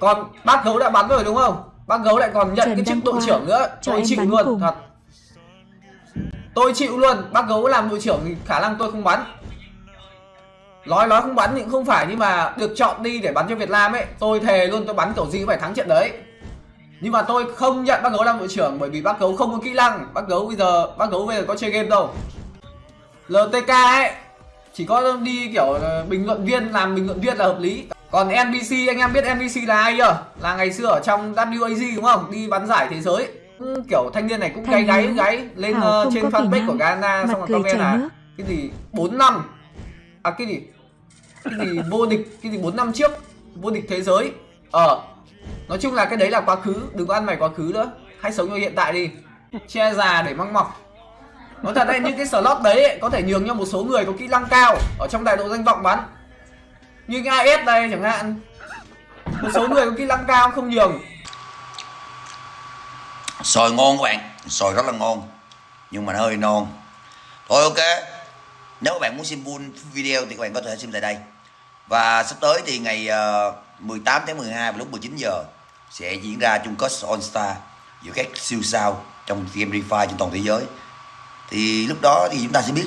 còn bác gấu đã bắn rồi đúng không? Bác gấu lại còn nhận Trần cái chức đội trưởng nữa. tôi chịu luôn cùng. thật. Tôi chịu luôn. Bác gấu làm đội trưởng thì khả năng tôi không bắn. Nói nói không bắn thì cũng không phải nhưng mà được chọn đi để bắn cho Việt Nam ấy tôi thề luôn tôi bắn kiểu gì cũng phải thắng trận đấy. Nhưng mà tôi không nhận bác gấu làm đội trưởng bởi vì bác gấu không có kỹ năng. Bác gấu bây giờ bác gấu bây giờ có chơi game đâu. LTK ấy chỉ có đi kiểu bình luận viên làm bình luận viên là hợp lý còn NBC anh em biết NBC là ai chưa? Là ngày xưa ở trong WAG đúng không? Đi bắn giải thế giới. Ừ, kiểu thanh niên này cũng gáy gáy gáy lên không trên fanpage của Ghana xong rồi comment là nước. cái gì 4 năm. À cái gì? Cái gì vô địch cái gì 4 năm trước vô địch thế giới. Ờ nói chung là cái đấy là quá khứ đừng có ăn mày quá khứ nữa. Hãy sống cho hiện tại đi. Che già để măng mọc. Nói thật đấy những cái slot đấy ấy, có thể nhường cho một số người có kỹ năng cao ở trong đại độ danh vọng bắn như cái AS đây chẳng hạn. Một số người có kỹ năng cao không nhường. Sòi ngon các bạn. Sòi rất là ngon. Nhưng mà nó hơi non. Thôi, ok. Nếu các bạn muốn xem full video thì các bạn có thể xem tại đây. Và sắp tới thì ngày ờ, 18 tháng 12 vào lúc 19 giờ Sẽ diễn ra chung kết All Star Giữa các siêu sao trong game Free Fire trên toàn thế giới. Thì lúc đó thì chúng ta sẽ biết